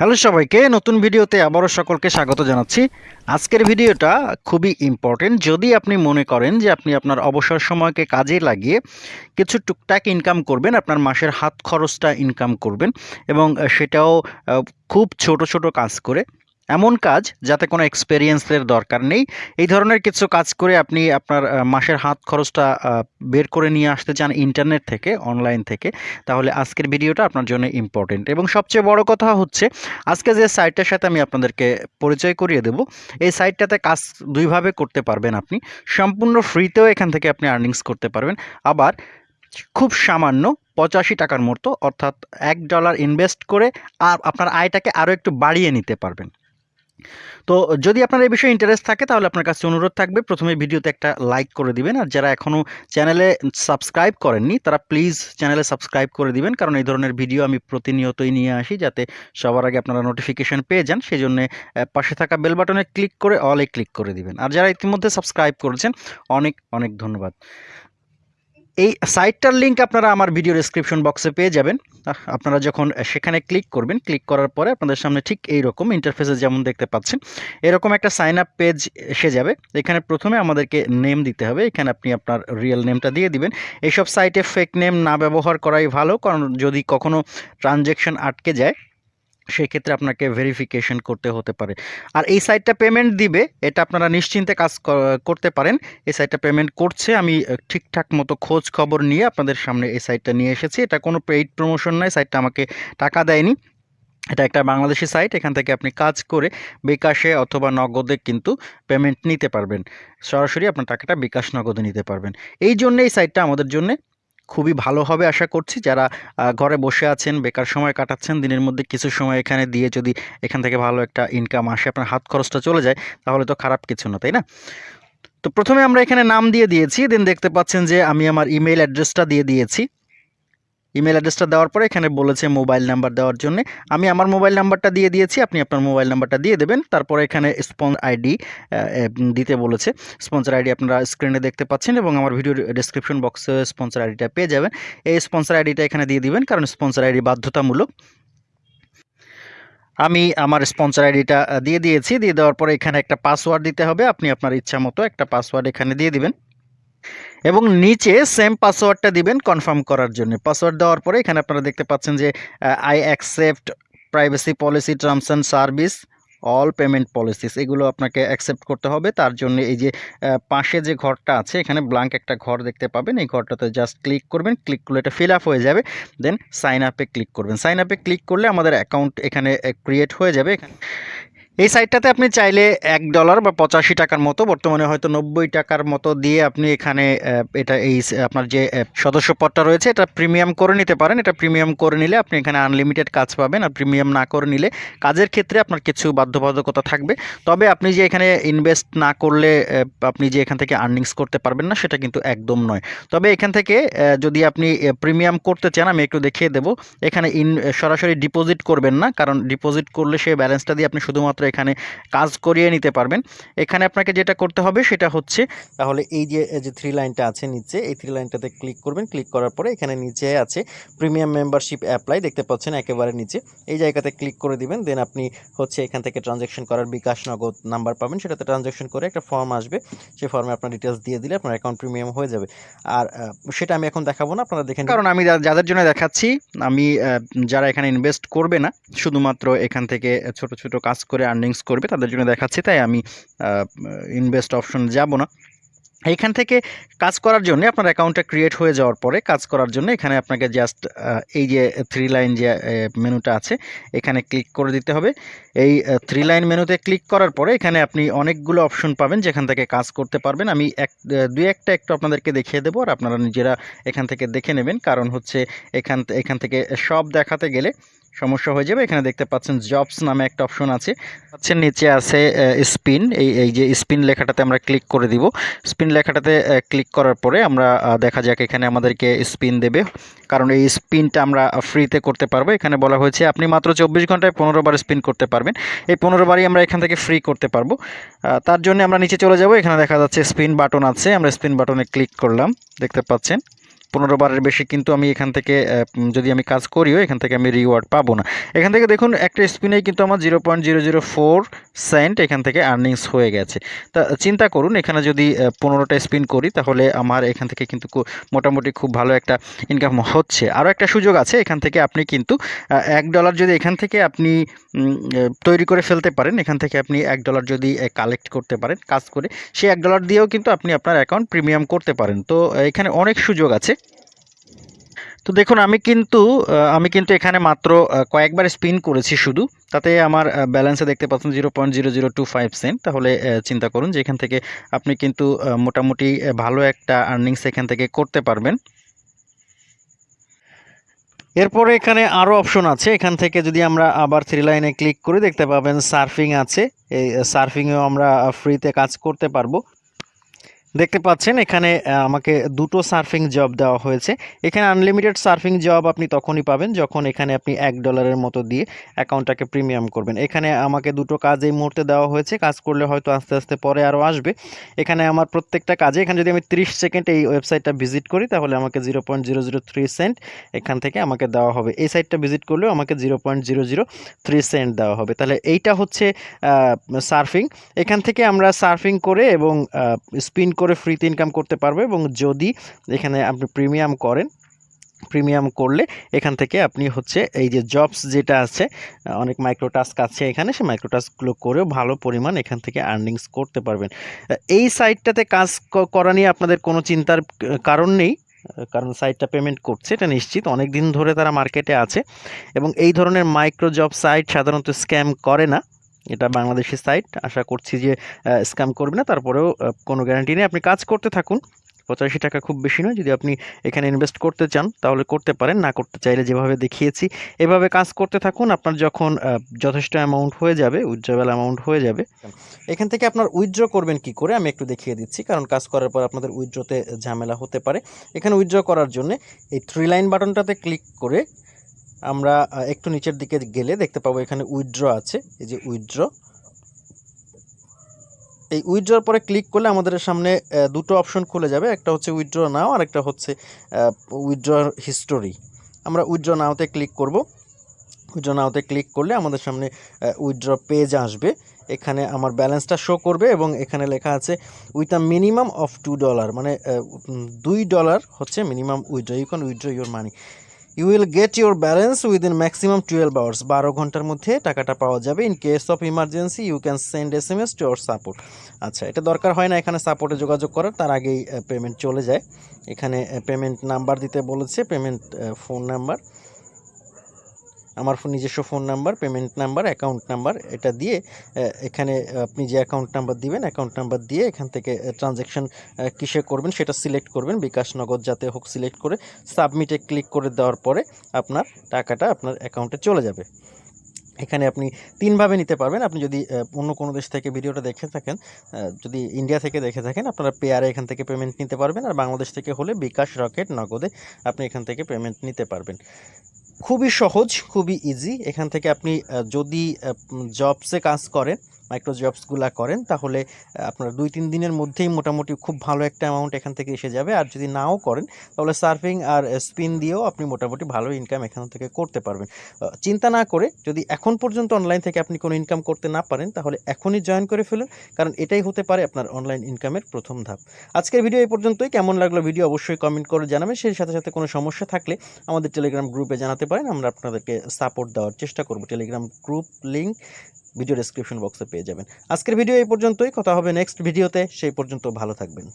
Hello সবাইকে, নতুন ভিডিওতে আবারও সকলকে স্বাগত জানাচ্ছি। আজকের ভিডিওটা খুবই ইম্পর্টেন্ট যদি আপনি মনে করেন যে আপনি আপনার অবসর সময়কে কাজে লাগিয়ে কিছু টুকটাক ইনকাম করবেন, আপনার মাসের হাত খরচটা ইনকাম করবেন এবং সেটাও খুব ছোট ছোট কাজ করে এমন কাজ যাতে কোনো এক্সপেরিয়েন্সের দরকার নেই। এই ধরনের কিছু কাজ করে আপনি আপনার মাসের হাত খরচটা বের করে নিয়ে আসতে চান ইন্টারনেট থেকে অনলাইন থেকে, তাহলে আজকের ভিডিওটা আপনার জন্য ইম্পর্টেন্ট এবং সবচেয়ে বড় কথা হচ্ছে, আজকে যে সাইটটার সাথে আমি আপনাদেরকে পরিচয় করিয়ে দেব, এই সাইটটাতে কাজ দুইভাবে করতে পারবেন আপনি। সম্পূর্ণ ফ্রিতেও এখান থেকে আপনি আর্নিংস করতে পারবেন। আবার খুব সামান্য পঁচাশি টাকার মতো, অর্থাৎ এক ডলার ইনভেস্ট করে আর আপনার আয়টাকে আরও একটু বাড়িয়ে নিতে পারবেন। তো যদি আপনার এই বিষয়ে ইন্টারেস্ট থাকে, তাহলে আপনার কাছে অনুরোধ থাকবে। প্রথমে ভিডিওতে একটা লাইক করে দিবেন, আর যারা এখনও চ্যানেলে সাবস্ক্রাইব করেননি, তারা প্লিজ চ্যানেলে সাবস্ক্রাইব করে দিবেন, কারণ এই ধরনের ভিডিও আমি প্রতিনিয়তই নিয়ে আসি, যাতে সবার আগে আপনারা নোটিফিকেশন পেয়ে যান। সেই জন্যে পাশে থাকা বেল বাটনে ক্লিক করে অলে ক্লিক করে দিবেন। আর যারা ইতিমধ্যে সাবস্ক্রাইব করেছেন, অনেক অনেক ধন্যবাদ। এই সাইটটার লিঙ্ক আপনারা আমার ভিডিও ডেসক্রিপশন বক্সে পেয়ে যাবেন। আপনারা যখন সেখানে ক্লিক করবেন ক্লিক করার পরে আপনাদের সামনে ঠিক এই রকম ইন্টারফেসে যেমন দেখতে পাচ্ছেন, এরকম একটা সাইন আপ পেজ এসে যাবে। এখানে প্রথমে আমাদেরকে নেম দিতে হবে। এখানে আপনি আপনার রিয়েল নেমটা দিয়ে দিবেন। এইসব সাইটে ফেক নেম না ব্যবহার করাই ভালো, কারণ যদি কখনও ট্রানজ্যাকশন আটকে যায় সেই ক্ষেত্রে আপনাকে ভেরিফিকেশন করতে হতে পারে। আর এই সাইটটা পেমেন্ট দিবে, এটা আপনারা নিশ্চিন্তে কাজ করতে পারেন। এই সাইটটা পেমেন্ট করছে, আমি ঠিকঠাক মতো খোঁজ খবর নিয়ে আপনাদের সামনে এই সাইটটা নিয়ে এসেছি। এটা কোনো পেইড প্রমোশন নয় সাইটটা আমাকে টাকা দেয়নি। এটা একটা বাংলাদেশি সাইট এখান থেকে আপনি কাজ করে বিকাশে অথবা নগদে কিন্তু পেমেন্ট নিতে পারবেন। সরাসরি আপনার টাকাটা বিকাশ নগদে নিতে পারবেন। এই জন্য এই সাইটটা আমাদের জন্য খুবই ভালো হবে আশা করছি। যারা ঘরে বসে আছেন, বেকার সময় কাটাচ্ছেন, দিনের মধ্যে কিছু সময় এখানে দিয়ে যদি এখান থেকে ভালো একটা ইনকাম আসে, আপনার হাত খরচটা চলে যায়, তাহলে তো খারাপ কিছু না, তাই না? তো প্রথমে আমরা এখানে নাম দিয়ে দিয়েছি। দেন দেখতে পাচ্ছেন যে আমি আমার ইমেল অ্যাড্রেসটা দিয়ে দিয়েছি। ইমেল অ্যাড্রেসটা দেওয়ার পরে এখানে বলেছে মোবাইল নাম্বার দেওয়ার জন্য। আমি আমার মোবাইল নাম্বারটা দিয়ে দিয়েছি, আপনি আপনার মোবাইল নাম্বারটা দিয়ে দেবেন। তারপরে এখানে স্পন আইডি দিতে বলেছে। স্পন্সর আইডি আপনারা স্ক্রিনে দেখতে পাচ্ছেন এবং আমার ভিডিওর ডেসক্রিপশন বক্সে স্পন্সর আইডিটা পেয়ে যাবেন। এই স্পন্সর আইডিটা এখানে দিয়ে দিবেন, কারণ স্পন্সর আইডি বাধ্যতামূলক। আমি আমার স্পন্সর আইডিটা দিয়ে দিয়েছি। দিয়ে দেওয়ার পরে এখানে একটা পাসওয়ার্ড দিতে হবে। আপনি আপনার ইচ্ছা মতো একটা পাসওয়ার্ড এখানে দিয়ে দিবেন। এবং নিচে সেম পাসওয়ার্ডটা দিবেন কনফার্ম করার জন্য। পাসওয়ার্ড দেওয়ার পরে এখানে আপনারা দেখতে পাচ্ছেন যে I accept privacy policy terms and service all payment policies এগুলো আপনাকে অ্যাকসেপ্ট করতে হবে। তার জন্য এই যে পাশে যে ঘরটা আছে, এখানে ব্লাঙ্ক একটা ঘর দেখতে পাবেন। এই ঘরটাতে জাস্ট ক্লিক করবেন ক্লিক করলে এটা ফিল আপ হয়ে যাবে। দেন সাইন আপে ক্লিক করবেন। সাইন আপে ক্লিক করলে আমাদের অ্যাকাউন্ট এখানে ক্রিয়েট হয়ে যাবে। এই সাইটটাতে আপনি চাইলে এক ডলার বা পঁচাশি টাকার মতো বর্তমানে হয়তো নব্বই টাকার মতো দিয়ে আপনি এখানে এটা এই আপনার যে আহ, সদস্যপদটা রয়েছে এটা প্রিমিয়াম করে নিতে পারেন। এটা প্রিমিয়াম করে নিলে আপনি এখানে আনলিমিটেড কাজ পাবেন আর প্রিমিয়াম না করে নিলে কাজের ক্ষেত্রে আপনার কিছু বাধ্যবাধকতা থাকবে। তবে আপনি যে এখানে ইনভেস্ট না করলে আপনি যে এখান থেকে আর্নিংস করতে পারবেন না সেটা কিন্তু একদম নয়। তবে এখান থেকে যদি আপনি প্রিমিয়াম করতে চান আমি একটু দেখিয়ে দেবো। এখানে ইন সরাসরি ডিপোজিট করবেন না কারণ ডিপোজিট করলে সেই ব্যালেন্সটা দিয়ে আপনি শুধুমাত্র এখানে কাজ করিয়ে নিতে পারবেন। এখানে আপনাকে যেটা করতে হবে সেটা হচ্ছে তাহলে এই যে যে থ্রি লাইনটা আছে নিচে এই থ্রি লাইনটাতে ক্লিক করবেন। ক্লিক করার পরে এখানে নিচে আছে প্রিমিয়াম মেম্বারশিপ অ্যাপ্লাই দেখতে পাচ্ছেন একেবারে নিচে। এই জায়গাতে ক্লিক করে দিবেন দেন আপনি হচ্ছে এখান থেকে ট্রানজ্যাকশন করার বিকাশ নগদ নাম্বার পাবেন। সেটাতে ট্রানজ্যাকশন করে একটা ফর্ম আসবে। সেই ফর্মে আপনার ডিটেলস দিয়ে দিলে আপনার অ্যাকাউন্ট প্রিমিয়াম হয়ে যাবে। আর সেটা আমি এখন দেখাবো না আপনারা দেখেন কারণ আমি যাদের জন্য দেখাচ্ছি আমি যারা এখানে ইনভেস্ট করবে না শুধুমাত্র এখান থেকে ছোট ছোট কাজ করে আর্নিংস করবে, তাদের জন্য দেখাচ্ছি, তাই আমি ইনভেস্ট অপশন যাব না। এইখান থেকে কাজ করার জন্য আপনার অ্যাকাউন্টটা ক্রিয়েট হয়ে যাওয়ার পরে কাজ করার জন্য এখানে আপনাকে জাস্ট এই যে থ্রি লাইন যে মেনুটা আছে, এখানে ক্লিক করে দিতে হবে। এই থ্রি লাইন মেনুতে ক্লিক করার পরে এখানে আপনি অনেকগুলো অপশন পাবেন, যেখান থেকে কাজ করতে পারবেন। আমি এক দুই একটা একটু আপনাদেরকে দেখিয়ে দেবো, আর আপনারা নিজেরা এখান থেকে দেখে নেবেন। কারণ হচ্ছে এখান এখান থেকে সব দেখাতে গেলে সমস্যা হয়ে যাবে। এখানে দেখতে পাচ্ছেন জবস নামে একটা অপশন আছে। পাচ্ছেন নিচে আছে স্পিন এই এই যে স্পিন লেখাটাতে আমরা ক্লিক করে দিব। স্পিন লেখাটাতে ক্লিক করার পরে আমরা দেখা যাক এখানে আমাদেরকে স্পিন দেবে। কারণ এই স্পিনটা আমরা ফ্রিতে করতে পারব। এখানে বলা হয়েছে আপনি মাত্র চব্বিশ ঘন্টায় পনেরো বার স্পিন করতে পারবেন। এই পনেরো বারই আমরা এখান থেকে ফ্রি করতে পারব। তার জন্য আমরা নিচে চলে যাব। এখানে দেখা যাচ্ছে স্পিন বাটন আছে। আমরা স্পিন বাটনে ক্লিক করলাম। দেখতে পাচ্ছেন? পনেরো বারের বেশি কিন্তু আমি এখান থেকে যদি আমি কাজ করিও, এখান থেকে আমি রিওয়ার্ড পাবো না। এখান থেকে দেখুন, একটা স্পিনেই কিন্তু আমার zero point zero zero four cent এখান থেকে আর্নিংস হয়ে গেছে। তা, চিন্তা করুন, এখানে যদি পনেরোটা স্পিন করি, তাহলে আমার এখান থেকে কিন্তু মোটামুটি খুব ভালো একটা ইনকাম হচ্ছে। আরও একটা সুযোগ আছে, এখান থেকে আপনি কিন্তু এক ডলার যদি এখান থেকে আপনি তৈরি করে ফেলতে পারেন, এখান থেকে আপনি এক ডলার যদি কালেক্ট করতে পারেন, কাজ করে সেই এক ডলার দিয়েও কিন্তু আপনি আপনার অ্যাকাউন্ট প্রিমিয়াম করতে পারেন। তো, এখানে অনেক সুযোগ আছে। তো দেখুন, আমি কিন্তু আমি কিন্তু এখানে মাত্র কয়েকবার স্পিন করেছি শুধু। তাতে আমার ব্যালেন্সে দেখতে পাচ্ছেন zero point zero zero two five cent তাহলে চিন্তা করুন যে এখান থেকে আপনি কিন্তু মোটামুটি ভালো একটা আর্নিংস এখান থেকে করতে পারবেন। এরপরে এখানে আরও অপশন আছে। এখান থেকে যদি আমরা আবার থ্রি লাইনে ক্লিক করে দেখতে পাবেন সার্ফিং আছে। এই সার্ফিংয়েও আমরা ফ্রিতে কাজ করতে পারব। দেখতে পাচ্ছেন, এখানে আমাকে দুটো সার্ফিং জব দেওয়া হয়েছে। এখানে আনলিমিটেড সার্ফিং জব আপনি তখনই পাবেন যখন এখানে আপনি এক ডলারের মতো দিয়ে অ্যাকাউন্টটাকে প্রিমিয়াম করবেন। এখানে আমাকে দুটো কাজ এই মুহূর্তে দেওয়া হয়েছে, কাজ করলে হয়তো আস্তে আস্তে পরে আরও আসবে। এখানে আমার প্রত্যেকটা কাজে, এখানে যদি আমি তিরিশ সেকেন্ড এই ওয়েবসাইটটা ভিজিট করি, তাহলে আমাকে zero point zero zero three cent এখান থেকে আমাকে দেওয়া হবে। এই সাইটটা ভিজিট করলেও আমাকে zero point zero zero three cent দেওয়া হবে। তাহলে এইটা হচ্ছে সার্ফিং। এখান থেকে আমরা সার্ফিং করে এবং স্পিন করে ফ্রিতে ইনকাম করতে পারবে এবং যদি এখানে আপনি প্রিমিয়াম করেন প্রিমিয়াম করলে এখান থেকে আপনি হচ্ছে এই যে জবস যেটা আছে অনেক মাইক্রো টাস্ক আছে এখানে সে মাইক্রো টাস্কগুলো করেও ভালো পরিমাণ এখান থেকে আর্নিংস করতে পারবেন। এই সাইটটাতে কাজ করা নিয়ে আপনাদের কোনো চিন্তার কারণ নেই কারণ সাইটটা পেমেন্ট করছে, এটা নিশ্চিত। অনেক দিন ধরে তারা মার্কেটে আছে এবং এই ধরনের মাইক্রো জব সাইট সাধারণত স্ক্যাম করে না। এটা বাংলাদেশি সাইট আশা করছি যে স্ক্যাম করবে না। তারপরেও কোনো গ্যারান্টি নেই। আপনি কাজ করতে থাকুন। পঁচাশি টাকা খুব বেশি নয়। যদি আপনি এখানে ইনভেস্ট করতে চান, তাহলে করতে পারেন। না করতে চাইলে যেভাবে দেখিয়েছি, এভাবে কাজ করতে থাকুন। আপনার যখন যথেষ্ট অ্যামাউন্ট হয়ে যাবে উইথড্রবেল অ্যামাউন্ট হয়ে যাবে। এখান থেকে আপনার উইথড্র করবেন কি করে? আমি একটু দেখিয়ে দিচ্ছি। কারণ কাজ করার পর আপনাদের উইথড্রতে ঝামেলা হতে পারে। এখানে উইথড্র করার জন্য এই থ্রি লাইন বাটনটাতে ক্লিক করে আমরা একটু নিচের দিকে গেলে দেখতে পাবো এখানে উইথড্র আছে, এই যে উইথড্র। এই উইথড্রর পরে ক্লিক করলে আমাদের সামনে দুটো অপশন খুলে যাবে, একটা হচ্ছে উইথড্র নাও আর একটা হচ্ছে উইথড্র হিস্টোরি। আমরা উইথড্র নাওতে ক্লিক করব। উইথড্র নাওতে ক্লিক করলে আমাদের সামনে উইথড্র পেজ আসবে। এখানে আমার ব্যালেন্সটা শো করবে এবং এখানে লেখা আছে, with a minimum of two dollar মানে দুই ডলার হচ্ছে minimum withdraw, you can withdraw your money. You will get your balance within maximum twelve hours বারো ঘণ্টার মধ্যে টাকাটা পাওয়া যাবে in case of emergency you can send S M S to our support আচ্ছা এটা দরকার হয় না এখানে সাপোর্টে যোগাযোগ করার, তার আগেই পেমেন্ট চলে যায়। এখানে পেমেন্ট নাম্বার দিতে বলেছে পেমেন্ট ফোন নাম্বার আমার ফোন নিজস্ব phone number payment number account number, এটা দিয়ে এখানে আপনি যে অ্যাকাউন্ট নাম্বার দিবেন অ্যাকাউন্ট নাম্বার দিয়ে এখান থেকে ট্রানজ্যাকশন কিসে করবেন সেটা সিলেক্ট করবেন, বিকাশ নগদ যাতে হোক সিলেক্ট করে সাবমিটে ক্লিক করে দেওয়ার পরে আপনার টাকাটা আপনার অ্যাকাউন্টে চলে যাবে। এখানে আপনি তিনভাবে নিতে পারবেন, আপনি যদি অন্য কোনো দেশ থেকে ভিডিওটা দেখে থাকেন যদি ইন্ডিয়া থেকে দেখে থাকেন, আপনারা পেয়ারে এখান থেকে পেমেন্ট নিতে পারবেন, আর বাংলাদেশ থেকে হলে বিকাশ রকেট নগদে আপনি এখান থেকে পেমেন্ট নিতে পারবেন। খুবই সহজ খুবই ইজি এখান থেকে আপনি যদি জবসে কাজ করেন মাইক্রো জবসগুলো করেন, তাহলে আপনার দুই তিন দিনের মধ্যেই মোটামুটি খুব ভালো একটা অ্যামাউন্ট এখান থেকে এসে যাবে। আর যদি নাও করেন, তাহলে সার্ফিং আর স্পিন দিয়েও আপনি মোটামুটি ভালো ইনকাম এখান থেকে করতে পারবেন। চিন্তা না করে যদি এখন পর্যন্ত অনলাইন থেকে আপনি কোনো ইনকাম করতে না পারেন, তাহলে এখনই জয়েন করে ফেলুন, কারণ এটাই হতে পারে আপনার অনলাইন ইনকামের প্রথম ধাপ। আজকের ভিডিও এই পর্যন্তই। কেমন লাগল ভিডিও অবশ্যই কমেন্ট করে জানাবেন। সেই সাথে সাথে কোনো সমস্যা থাকলে আমাদের টেলিগ্রাম গ্রুপে জানাতে পারেন। আমরা আপনাদেরকে সাপোর্ট দেওয়ার চেষ্টা করব। Telegram group link video description বক্সে পেয়ে যাবেন। আজকের ভিডিও এই পর্যন্তই। কথা হবে নেক্সট ভিডিওতে সেই পর্যন্ত ভালো থাকবেন।